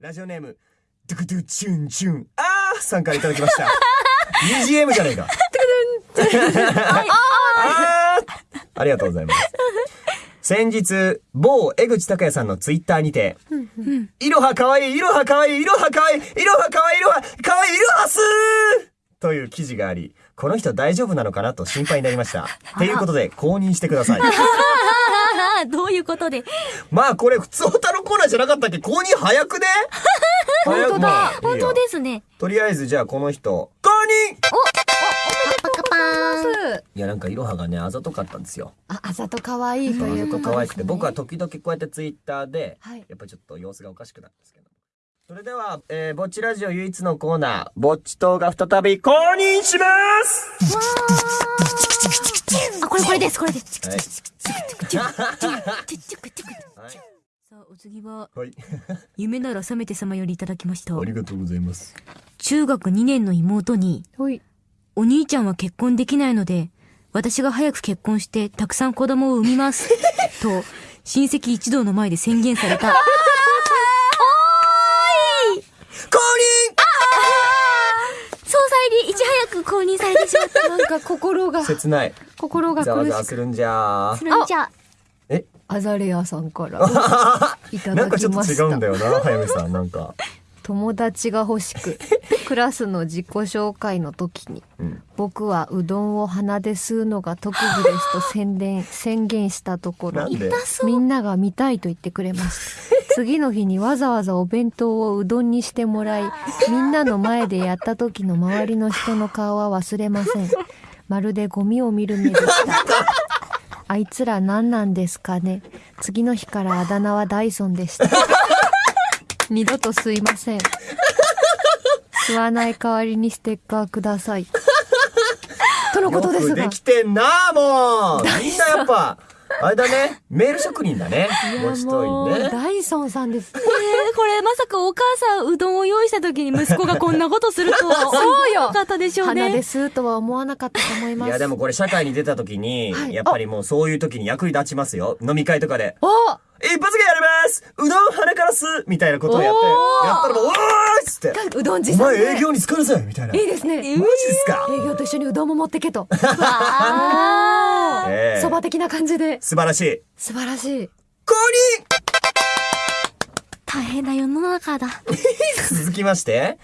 ラジオネーム、ドゥクドゥチュンチュン、あーさんからいただきました。BGM じゃねえか。あーありがとうございます。先日、某江口拓也さんのツイッターにて、いろはかわいい、いろはかわいい、いろはかわいい、いろはかわいい、いろはかわいい、いろはすーという記事があり、この人大丈夫なのかなと心配になりました。ということで、公認してください。ああ、どういうことで。まあこれ普通歌のコーナーじゃなかったっけ？公認早くね？早くまあ本よ当ですね。とりあえずじゃあこの人、公認。いやなんかいろはがね、あざとかったんですよ。あ、あざと可愛いということ。可愛くて、僕は時々こうやってツイッターで、はいやっぱりちょっと様子がおかしくなるんですけど。それでは、えー、ぼっちラジオ唯一のコーナー、ぼっち党が再び公認しますあ、これこれです、これです。はい。さあ、お次は、はい。夢なら覚めて様よりいただきました。ありがとうございます。中学2年の妹に、ほい。お兄ちゃんは結婚できないので、私が早く結婚してたくさん子供を産みます。と、親戚一同の前で宣言された。公総裁にいち早く公認されてしまった。なんか心が認、切ない。心がざわ苦しく。ざわするんじゃそれじゃあ、えアザレアさんから いただなんかちょっときました。違うんだよな、早見さん。なんか。友達が欲しく、クラスの自己紹介の時に、うん。僕はうどんを鼻で吸うのが特技ですと宣伝、宣言したところみんなが見たいと言ってくれました。次の日にわざわざお弁当をうどんにしてもらい、みんなの前でやった時の周りの人の顔は忘れません。まるでゴミを見る目でした。あいつら何なんですかね。次の日からあだ名はダイソンでした。二度と吸いません。吸わない代わりにステッカーください。とのことですがよくでき。てんなもう みんなやっぱ、あれだね、メール職人だね。いやもちとも、いうね。ダイソンさんです。えー、これまさかお母さんうどんを用意した時に息子がこんなことするとは そうよ思わなかったでしょうね。吸うとは思わなかったと思います。いやでもこれ社会に出た時に、はいやっぱりもうそういう時に役に立ちますよ。飲み会とかで。お一発芸やりますうどん鼻から吸うみたいなことをやって、おーやったらもう、おーいっつって、うどん持お参で前営業に疲れせみたいな。いいですね。マジですか？営業と一緒にうどんも持ってけと。あそば的な感じで。素晴らしい。素晴らしい。公大変な世の中だ。認 続きまして、